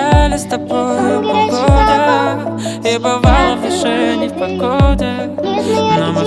гуляли с тобой полгода И бывало в душе не в погоде. Но мы